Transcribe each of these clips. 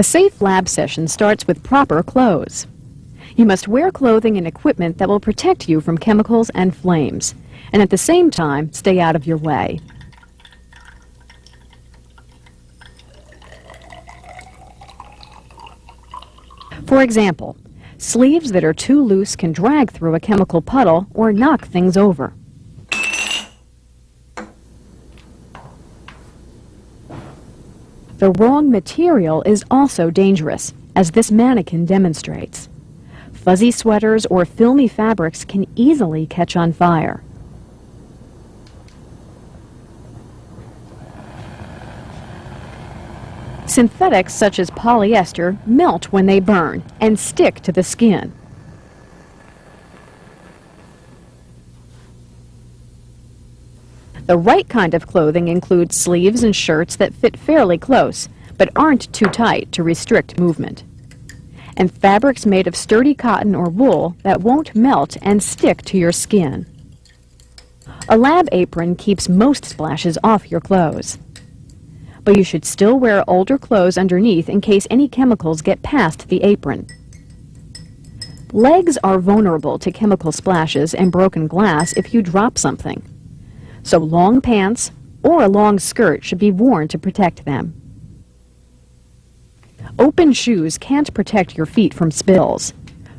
A safe lab session starts with proper clothes. You must wear clothing and equipment that will protect you from chemicals and flames, and at the same time stay out of your way. For example, sleeves that are too loose can drag through a chemical puddle or knock things over. The wrong material is also dangerous, as this mannequin demonstrates. Fuzzy sweaters or filmy fabrics can easily catch on fire. Synthetics such as polyester melt when they burn and stick to the skin. The right kind of clothing includes sleeves and shirts that fit fairly close, but aren't too tight to restrict movement. And fabrics made of sturdy cotton or wool that won't melt and stick to your skin. A lab apron keeps most splashes off your clothes. But you should still wear older clothes underneath in case any chemicals get past the apron. Legs are vulnerable to chemical splashes and broken glass if you drop something so long pants or a long skirt should be worn to protect them. Open shoes can't protect your feet from spills.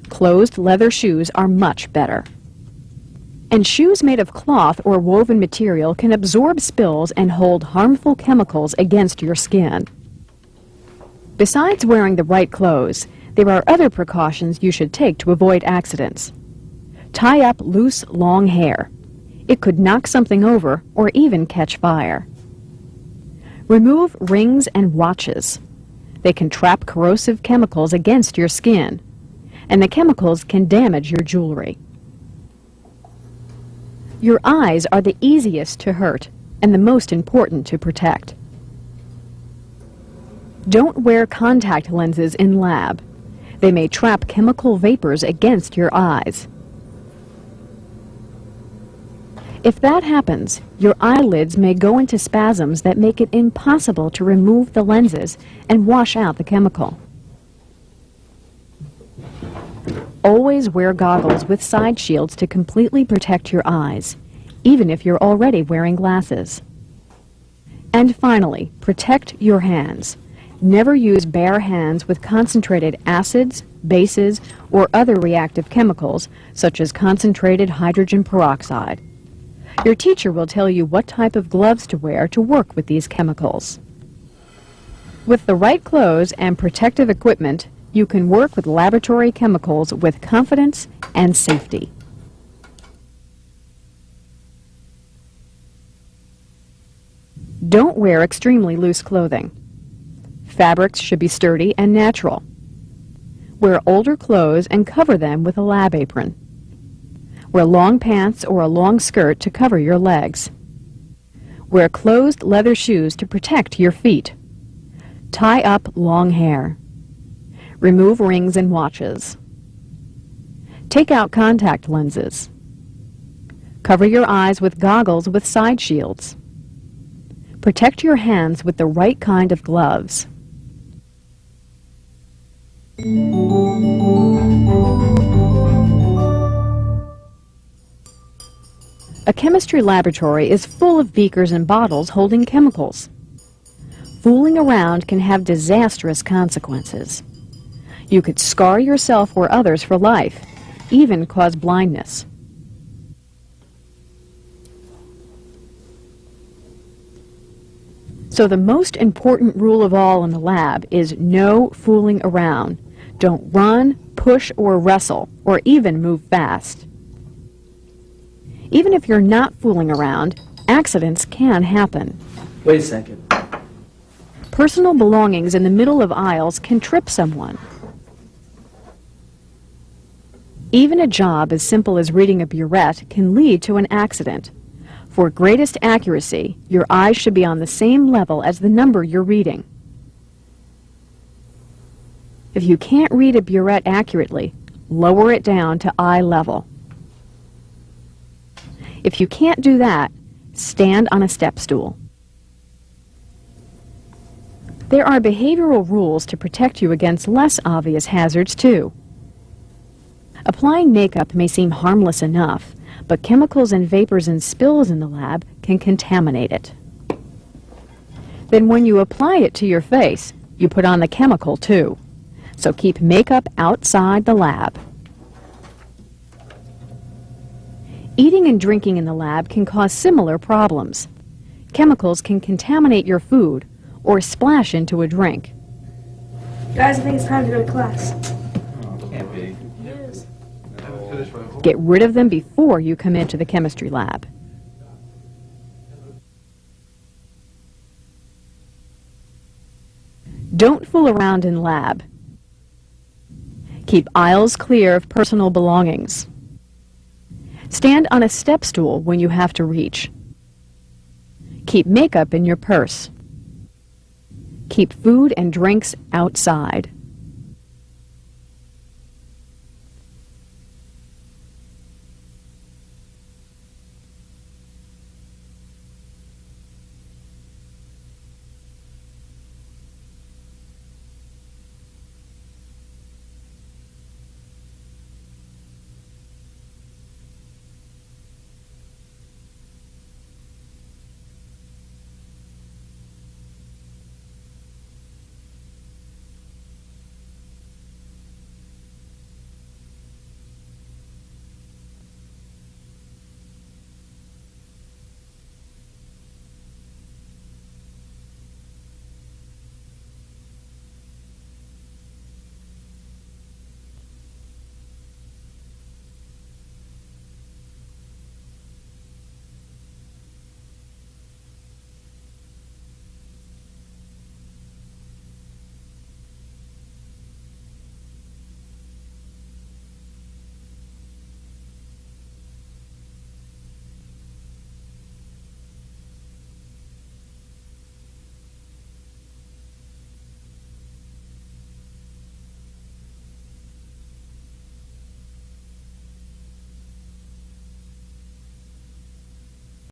Closed leather shoes are much better. And shoes made of cloth or woven material can absorb spills and hold harmful chemicals against your skin. Besides wearing the right clothes, there are other precautions you should take to avoid accidents. Tie up loose, long hair. It could knock something over or even catch fire. Remove rings and watches. They can trap corrosive chemicals against your skin, and the chemicals can damage your jewelry. Your eyes are the easiest to hurt and the most important to protect. Don't wear contact lenses in lab. They may trap chemical vapors against your eyes. If that happens, your eyelids may go into spasms that make it impossible to remove the lenses and wash out the chemical. Always wear goggles with side shields to completely protect your eyes, even if you're already wearing glasses. And finally, protect your hands. Never use bare hands with concentrated acids, bases, or other reactive chemicals, such as concentrated hydrogen peroxide. Your teacher will tell you what type of gloves to wear to work with these chemicals. With the right clothes and protective equipment, you can work with laboratory chemicals with confidence and safety. Don't wear extremely loose clothing. Fabrics should be sturdy and natural. Wear older clothes and cover them with a lab apron. Wear long pants or a long skirt to cover your legs. Wear closed leather shoes to protect your feet. Tie up long hair. Remove rings and watches. Take out contact lenses. Cover your eyes with goggles with side shields. Protect your hands with the right kind of gloves. A chemistry laboratory is full of beakers and bottles holding chemicals. Fooling around can have disastrous consequences. You could scar yourself or others for life, even cause blindness. So the most important rule of all in the lab is no fooling around. Don't run, push, or wrestle, or even move fast. Even if you're not fooling around, accidents can happen. Wait a second. Personal belongings in the middle of aisles can trip someone. Even a job as simple as reading a burette can lead to an accident. For greatest accuracy, your eyes should be on the same level as the number you're reading. If you can't read a burette accurately, lower it down to eye level. If you can't do that, stand on a step stool. There are behavioral rules to protect you against less obvious hazards, too. Applying makeup may seem harmless enough, but chemicals and vapors and spills in the lab can contaminate it. Then when you apply it to your face, you put on the chemical too. So keep makeup outside the lab. Eating and drinking in the lab can cause similar problems. Chemicals can contaminate your food or splash into a drink. Guys, I think it's time to go to class. Can't be. Get rid of them before you come into the chemistry lab. Don't fool around in lab. Keep aisles clear of personal belongings. Stand on a step stool when you have to reach. Keep makeup in your purse. Keep food and drinks outside.